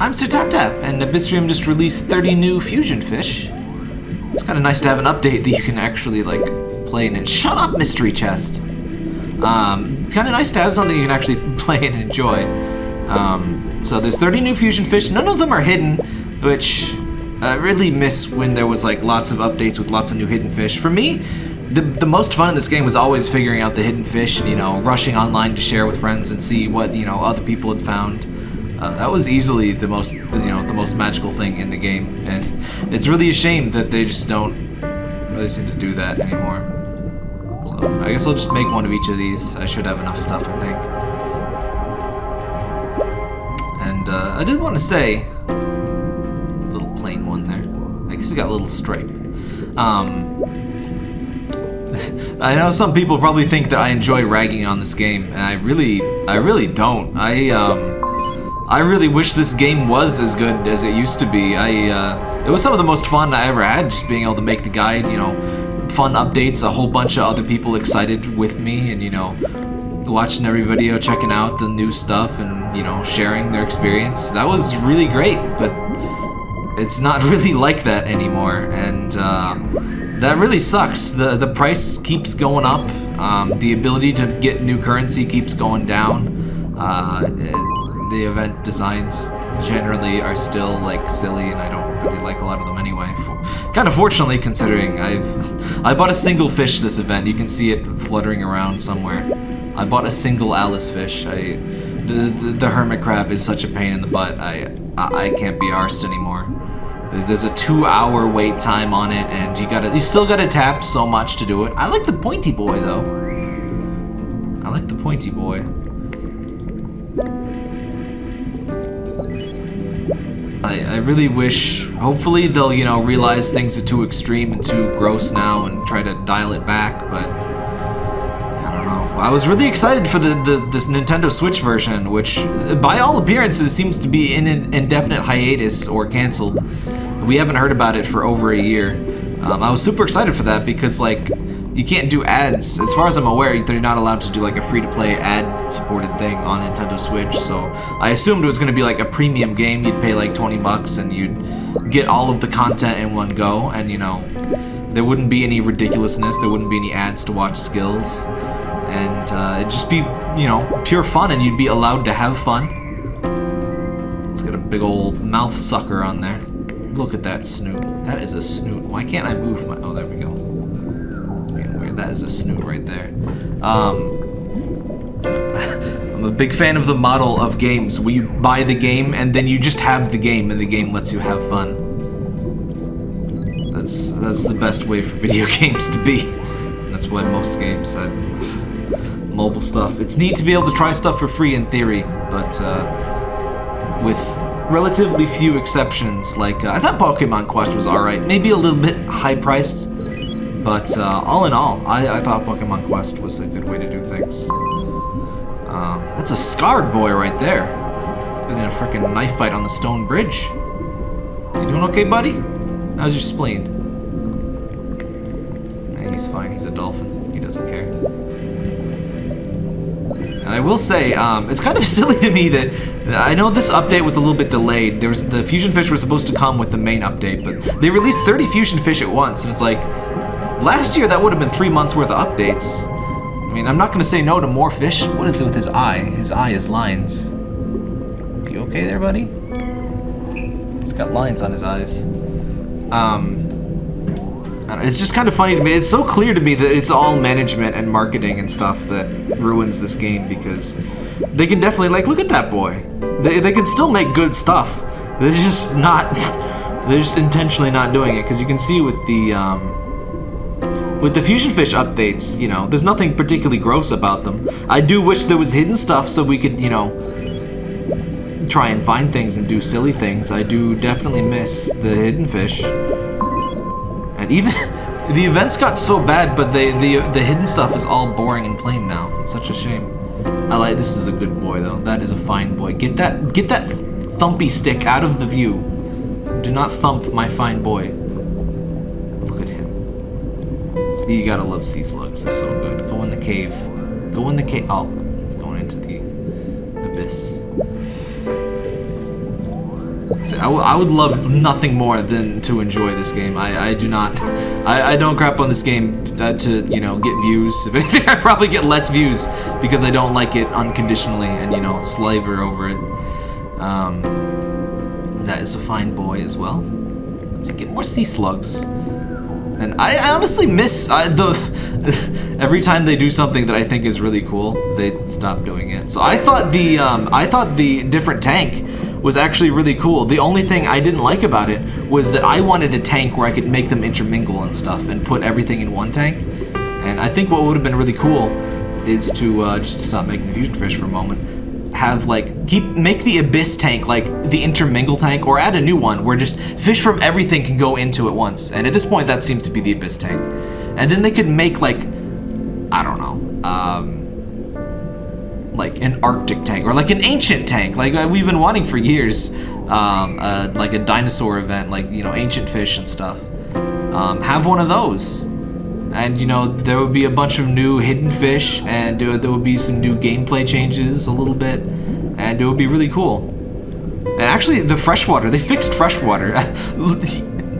I'm Sir Tap Tap, and Abyssrium just released 30 new fusion fish. It's kind of nice to have an update that you can actually, like, play in. And shut up, Mystery Chest! Um, it's kind of nice to have something you can actually play and enjoy. Um, so there's 30 new fusion fish. None of them are hidden, which I really miss when there was, like, lots of updates with lots of new hidden fish. For me, the, the most fun in this game was always figuring out the hidden fish and, you know, rushing online to share with friends and see what, you know, other people had found. Uh, that was easily the most, you know, the most magical thing in the game, and it's really a shame that they just don't really seem to do that anymore. So I guess I'll just make one of each of these. I should have enough stuff, I think. And uh, I did want to say, little plain one there. I guess it got a little stripe. Um, I know some people probably think that I enjoy ragging on this game, and I really, I really don't. I, um, I really wish this game was as good as it used to be. I, uh, it was some of the most fun I ever had, just being able to make the guide, you know, fun updates, a whole bunch of other people excited with me, and, you know, watching every video, checking out the new stuff, and, you know, sharing their experience. That was really great, but it's not really like that anymore, and, uh, that really sucks. The the price keeps going up. Um, the ability to get new currency keeps going down. Uh, the event designs generally are still like silly and I don't really like a lot of them anyway. Kind of fortunately considering I've I bought a single fish this event. You can see it fluttering around somewhere. I bought a single Alice fish. I the, the, the hermit crab is such a pain in the butt. I I, I can't be arsed anymore. There's a two-hour wait time on it, and you gotta you still gotta tap so much to do it. I like the pointy boy though. I like the pointy boy. I, I really wish, hopefully they'll, you know, realize things are too extreme and too gross now and try to dial it back, but I don't know. I was really excited for the, the this Nintendo Switch version, which by all appearances seems to be in an indefinite hiatus or canceled. We haven't heard about it for over a year. Um, I was super excited for that because, like, you can't do ads. As far as I'm aware, they're not allowed to do like a free-to-play ad-supported thing on Nintendo Switch, so I assumed it was going to be like a premium game. You'd pay like 20 bucks and you'd get all of the content in one go, and you know, there wouldn't be any ridiculousness, there wouldn't be any ads to watch skills, and uh, it'd just be, you know, pure fun, and you'd be allowed to have fun. It's got a big old mouth sucker on there. Look at that snoot. That is a snoot. Why can't I move my... Oh, there we go. That is a snoot right there. Um, I'm a big fan of the model of games where you buy the game and then you just have the game and the game lets you have fun. That's that's the best way for video games to be. That's why most games have mobile stuff. It's neat to be able to try stuff for free in theory, but uh, with relatively few exceptions, like uh, I thought Pokemon Quest was alright, maybe a little bit high priced, but uh, all in all, I, I, thought Pokemon Quest was a good way to do things. Um, that's a scarred boy right there. Been in a freaking knife fight on the stone bridge. You doing okay, buddy? How's your spleen? Nah, he's fine. He's a dolphin. He doesn't care. And I will say, um, it's kind of silly to me that I know this update was a little bit delayed. There was the fusion fish were supposed to come with the main update, but they released 30 fusion fish at once, and it's like, Last year, that would have been three months worth of updates. I mean, I'm not going to say no to more fish. What is it with his eye? His eye is lines. You okay there, buddy? He's got lines on his eyes. Um, it's just kind of funny to me. It's so clear to me that it's all management and marketing and stuff that ruins this game because they can definitely, like, look at that boy. They, they can still make good stuff. They're just not, they're just intentionally not doing it because you can see with the, um, with the Fusion Fish updates, you know, there's nothing particularly gross about them. I do wish there was hidden stuff so we could, you know, try and find things and do silly things. I do definitely miss the hidden fish. And even the events got so bad, but the the the hidden stuff is all boring and plain now. It's such a shame. I like this is a good boy though. That is a fine boy. Get that get that thumpy stick out of the view. Do not thump my fine boy. You gotta love sea slugs, they're so good. Go in the cave. Go in the cave. Oh, it's going into the abyss. I, would love nothing more than to enjoy this game. I, I do not. I, I don't crap on this game to, to, you know, get views. If anything, I probably get less views because I don't like it unconditionally and, you know, slaver over it. Um, that is a fine boy as well. Let's get more sea slugs. And I, I honestly miss I, the every time they do something that I think is really cool, they stop doing it. So I thought the um, I thought the different tank was actually really cool. The only thing I didn't like about it was that I wanted a tank where I could make them intermingle and stuff and put everything in one tank. And I think what would have been really cool is to uh, just stop making fusion fish for a moment have like keep make the abyss tank like the intermingle tank or add a new one where just fish from everything can go into it once. And at this point that seems to be the abyss tank. And then they could make like i don't know um like an arctic tank or like an ancient tank. Like uh, we've been wanting for years um uh, like a dinosaur event like you know ancient fish and stuff. Um, have one of those and you know there would be a bunch of new hidden fish and there, there would be some new gameplay changes a little bit and it would be really cool. And actually the freshwater they fixed freshwater.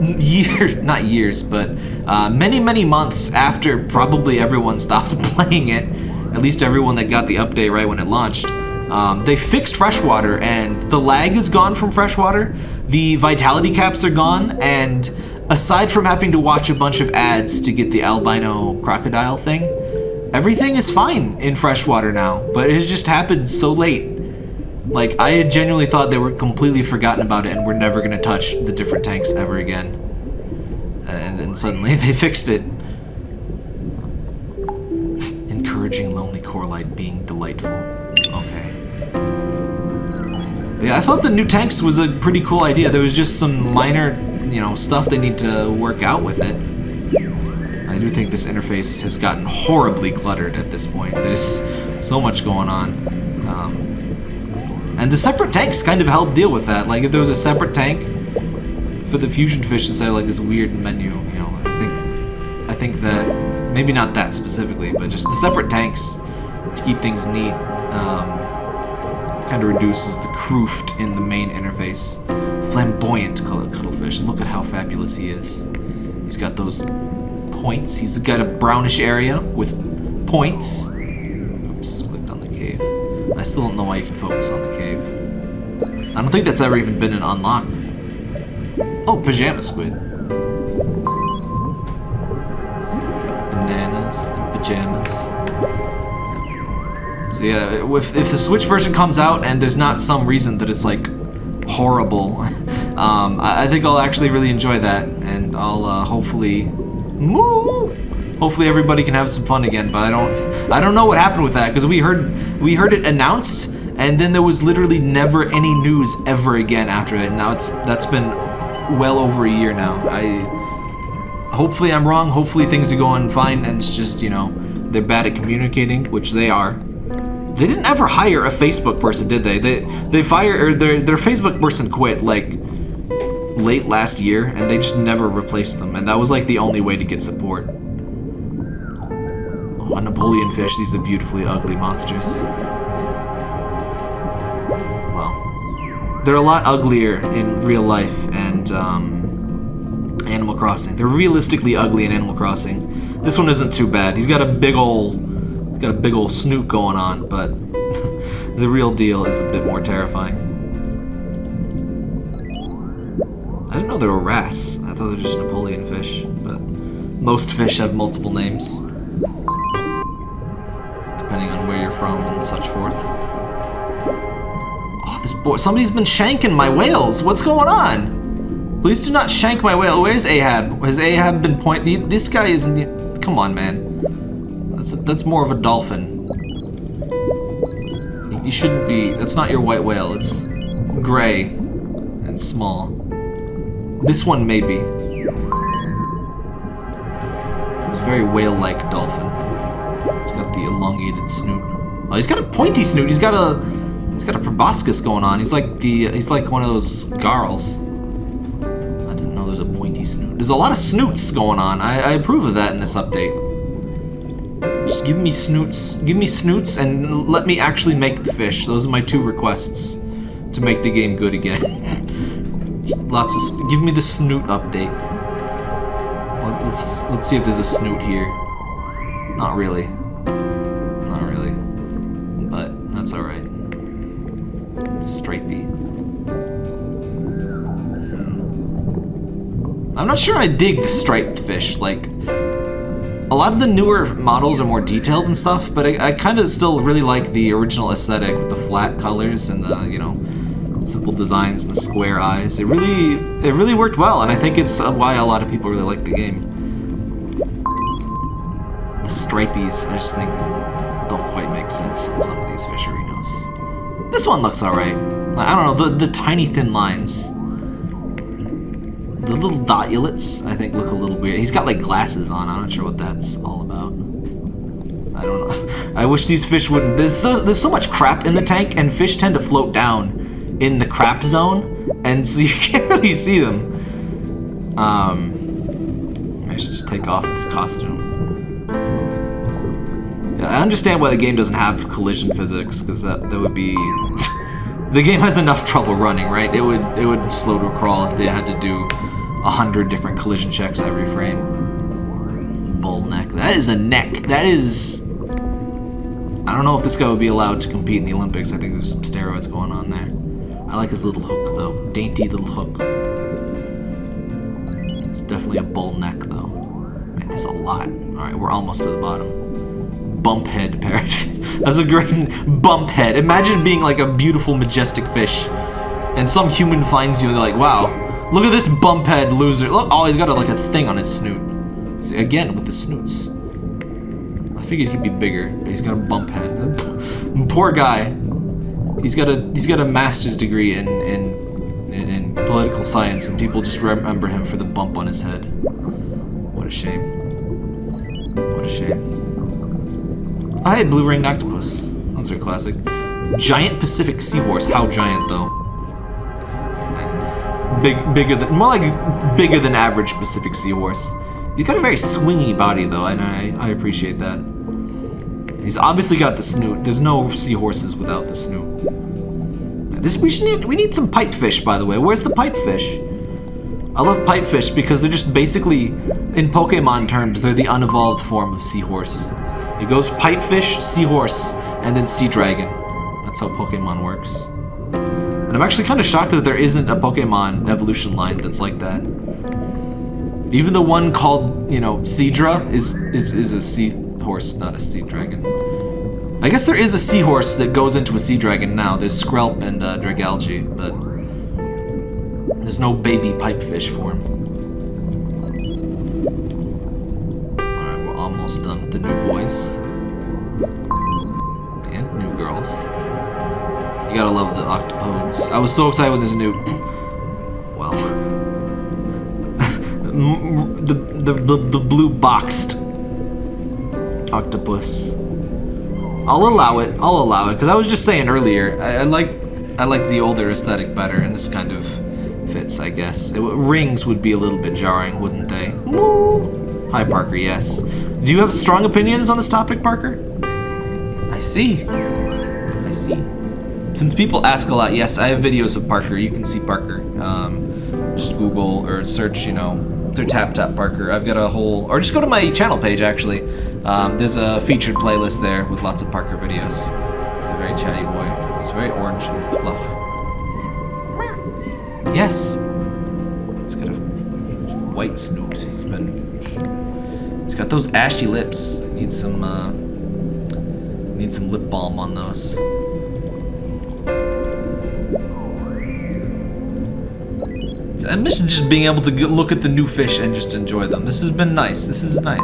Year not years but uh, many many months after probably everyone stopped playing it at least everyone that got the update right when it launched um, they fixed freshwater and the lag is gone from freshwater the vitality caps are gone and aside from having to watch a bunch of ads to get the albino crocodile thing, everything is fine in freshwater now, but it has just happened so late. Like, I had genuinely thought they were completely forgotten about it and were never going to touch the different tanks ever again. And then suddenly they fixed it. Encouraging lonely coralite being delightful. Okay. Yeah, I thought the new tanks was a pretty cool idea. There was just some minor you know, stuff they need to work out with it. I do think this interface has gotten horribly cluttered at this point. There's so much going on. Um, and the separate tanks kind of help deal with that. Like if there was a separate tank for the fusion fish instead of like this weird menu, you know, I think I think that maybe not that specifically, but just the separate tanks to keep things neat um, kind of reduces the cruft in the main interface flamboyant color cuttlefish. Look at how fabulous he is. He's got those points. He's got a brownish area with points. Oops, clicked on the cave. I still don't know why you can focus on the cave. I don't think that's ever even been an unlock. Oh, pajama squid. Bananas and pajamas. So yeah, if, if the Switch version comes out and there's not some reason that it's like horrible. um, I, I, think I'll actually really enjoy that, and I'll uh, hopefully, moo, hopefully everybody can have some fun again. But I don't, I don't know what happened with that because we heard, we heard it announced, and then there was literally never any news ever again after it. And now it's that's been well over a year now. I, hopefully I'm wrong. Hopefully things are going fine, and it's just you know they're bad at communicating, which they are. They didn't ever hire a Facebook person, did they? They they fired or their their Facebook person quit like late last year, and they just never replaced them, and that was like the only way to get support. Oh, a Napoleon fish. These are beautifully ugly monsters. Well, they're a lot uglier in real life and um, Animal Crossing. They're realistically ugly in Animal Crossing. This one isn't too bad. He's got a big ol' got a big old snoot going on, but the real deal is a bit more terrifying. I didn't know they were wrasse. I thought they were just Napoleon fish, but most fish have multiple names. Depending on where you're from and such forth. Oh, this boy- somebody's been shanking my whales! What's going on? Please do not shank my whale. Where's Ahab? Has Ahab been pointing? This guy isn't- come on, man. That's, that's more of a dolphin. You shouldn't be... That's not your white whale. It's gray and small. This one, maybe. It's a very whale-like dolphin. It's got the elongated snoot. Oh, he's got a pointy snoot. He's got a... He's got a proboscis going on. He's like the... He's like one of those garls. I didn't know there's a pointy snoot. There's a lot of snoots going on. I, I approve of that in this update. Just give me snoots. Give me snoots and let me actually make the fish. Those are my two requests to make the game good again. Lots of. Give me the snoot update. Let's let's see if there's a snoot here. Not really. Not really. But that's all right. Stripey. Hmm. I'm not sure I dig the striped fish. Like, a lot of the newer models are more detailed and stuff, but I, I kind of still really like the original aesthetic with the flat colors and the, you know, simple designs and the square eyes. It really, it really worked well, and I think it's uh, why a lot of people really like the game. The stripies, I just think, don't quite make sense in some of these fisherinos. This one looks alright. I don't know, the, the tiny thin lines. The little dotulets, I think, look a little weird. He's got, like, glasses on. I'm not sure what that's all about. I don't know. I wish these fish wouldn't... There's so, there's so much crap in the tank, and fish tend to float down in the crap zone, and so you can't really see them. Um, I should just take off this costume. I understand why the game doesn't have collision physics, because that, that would be... the game has enough trouble running, right? It would it would slow to a crawl if they had to do a hundred different collision checks every frame. Bull neck. That is a neck. That is... I don't know if this guy would be allowed to compete in the Olympics. I think there's some steroids going on there. I like his little hook, though. Dainty little hook. It's definitely a bull neck, though. Man, there's a lot. Alright, we're almost to the bottom. Bump head parrot. That's a great bump head. Imagine being like a beautiful, majestic fish, and some human finds you and they're like, wow, Look at this bump head loser. Look, oh, he's got a, like a thing on his snoot. See, again, with the snoots. I figured he'd be bigger, but he's got a bump head. Poor guy. He's got a he's got a master's degree in, in in, in political science, and people just remember him for the bump on his head. What a shame. What a shame. I had blue ringed octopus. Those are classic. Giant Pacific seahorse. How giant though? Big, bigger than, more like bigger than average Pacific Seahorse. He's got a very swingy body though, and I, I appreciate that. He's obviously got the snoot. There's no seahorses without the snoot. This we should need we need some pipefish, by the way. Where's the pipefish? I love pipefish because they're just basically, in Pokemon terms, they're the unevolved form of seahorse. It goes pipefish, seahorse, and then sea dragon. That's how Pokemon works. And I'm actually kind of shocked that there isn't a Pokemon evolution line that's like that. Even the one called, you know, Seadra is, is, is a sea horse, not a sea dragon. I guess there is a seahorse that goes into a sea dragon now. There's Skrelp and uh, Dragalge, but there's no baby pipefish form. Alright, we're almost done with the new boys. And new girls. You gotta love the octopodes. I was so excited when there's a new... Well... the, the, the, the blue boxed octopus. I'll allow it. I'll allow it. Because I was just saying earlier, I, I, like I like the older aesthetic better, and this kind of fits, I guess. It, rings would be a little bit jarring, wouldn't they? Woo! Hi, Parker, yes. Do you have strong opinions on this topic, Parker? I see. I see. Since people ask a lot, yes, I have videos of Parker. You can see Parker. Um, just Google or search, you know, or Tap Tap Parker. I've got a whole, or just go to my channel page actually. Um, there's a featured playlist there with lots of Parker videos. He's a very chatty boy. He's very orange and fluff. Yes. He's got a white snoot. He's been, he's got those ashy lips. Need some, uh, need some lip balm on those. I miss just being able to look at the new fish and just enjoy them. This has been nice. This is nice.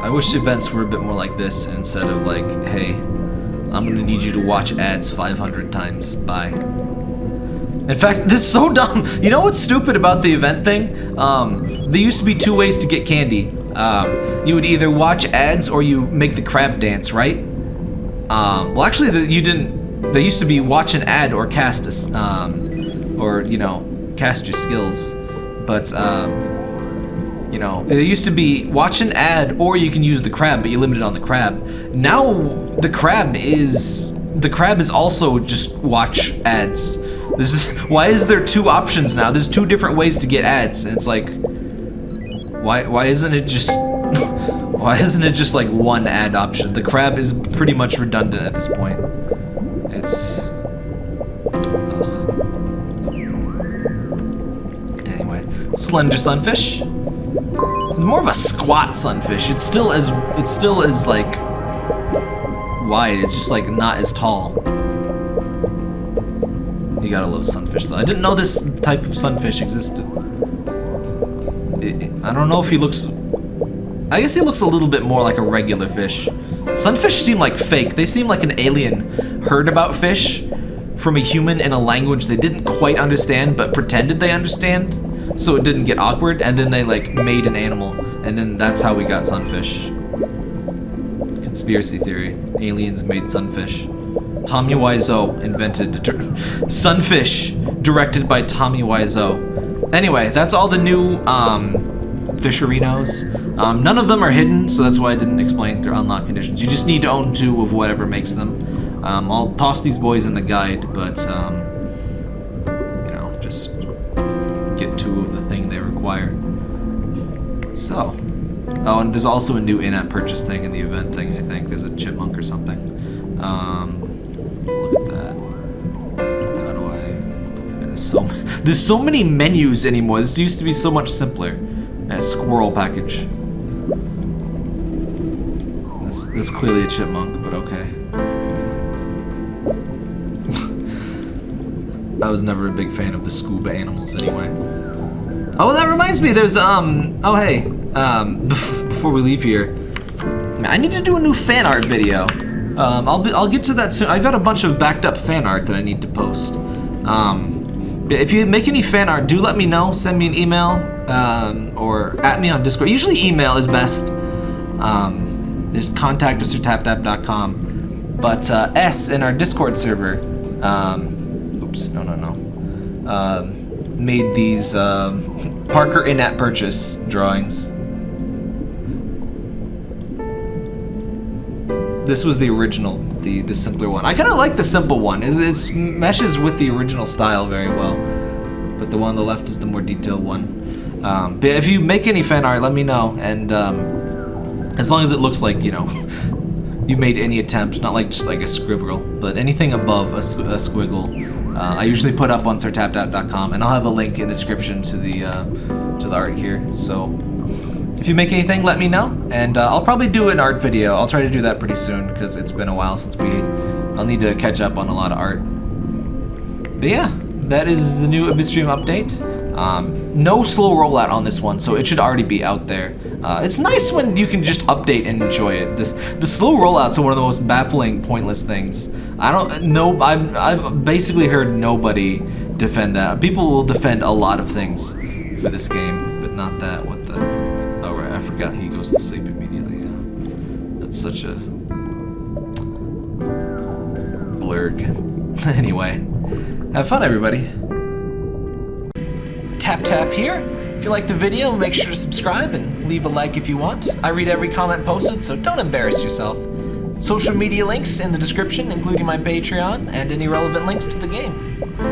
I wish events were a bit more like this instead of like, hey, I'm gonna need you to watch ads 500 times. Bye. In fact, this is so dumb. You know what's stupid about the event thing? Um, there used to be two ways to get candy. Um, you would either watch ads or you make the crab dance, right? Um, well, actually, the, you didn't there used to be watch an ad or cast um, or you know cast your skills, but um, you know there used to be watch an ad or you can use the crab, but you're limited on the crab. Now the crab is the crab is also just watch ads. This is why is there two options now? There's two different ways to get ads, and it's like, why why isn't it just why isn't it just like one ad option? The crab is pretty much redundant at this point. Slender sunfish. More of a squat sunfish. It's still as it's still as like wide. It's just like not as tall. You gotta love sunfish though. I didn't know this type of sunfish existed. I don't know if he looks... I guess he looks a little bit more like a regular fish. Sunfish seem like fake. They seem like an alien heard about fish from a human in a language they didn't quite understand but pretended they understand so it didn't get awkward and then they like made an animal and then that's how we got sunfish. Conspiracy theory. Aliens made sunfish. Tommy Wiseau invented Sunfish, directed by Tommy Wiseau. Anyway, that's all the new um, fisherinos. Um, none of them are hidden, so that's why I didn't explain their unlock conditions. You just need to own two of whatever makes them. Um, I'll toss these boys in the guide, but, um, So, oh, and there's also a new in-app purchase thing in the event thing, I think. There's a chipmunk or something. Um, let's look at that. How do I... There's so, there's so many menus anymore. This used to be so much simpler. A squirrel package. This, this is clearly a chipmunk, but okay. I was never a big fan of the scuba animals anyway. Oh, that reminds me, there's, um, oh hey, um, before we leave here, I need to do a new fan art video. Um, I'll, be, I'll get to that soon. I got a bunch of backed up fan art that I need to post. Um, if you make any fan art, do let me know. Send me an email um, or at me on Discord. Usually email is best. Um, there's contact us or taptap.com. But uh, S in our Discord server, um, oops, no, no, no, um, made these um, Parker in-app purchase drawings. This was the original, the the simpler one. I kind of like the simple one. It it's, meshes with the original style very well. But the one on the left is the more detailed one. Um, but if you make any fan art, let me know. And um, as long as it looks like, you know, you made any attempt, not like just like a scribble, but anything above a, a squiggle, uh, I usually put up on sirtaptap.com, and I'll have a link in the description to the uh, to the art here. So if you make anything, let me know, and uh, I'll probably do an art video. I'll try to do that pretty soon because it's been a while since we. I'll need to catch up on a lot of art. But yeah, that is the new Abyssrium update. Um, no slow rollout on this one, so it should already be out there. Uh, it's nice when you can just update and enjoy it. This the slow rollouts are one of the most baffling, pointless things. I don't know. I've I've basically heard nobody defend that. People will defend a lot of things for this game, but not that. What the? Oh right, I forgot he goes to sleep immediately. Yeah. That's such a blurg. anyway, have fun, everybody. Tap tap here. If you like the video, make sure to subscribe and leave a like if you want. I read every comment posted, so don't embarrass yourself. Social media links in the description, including my Patreon and any relevant links to the game.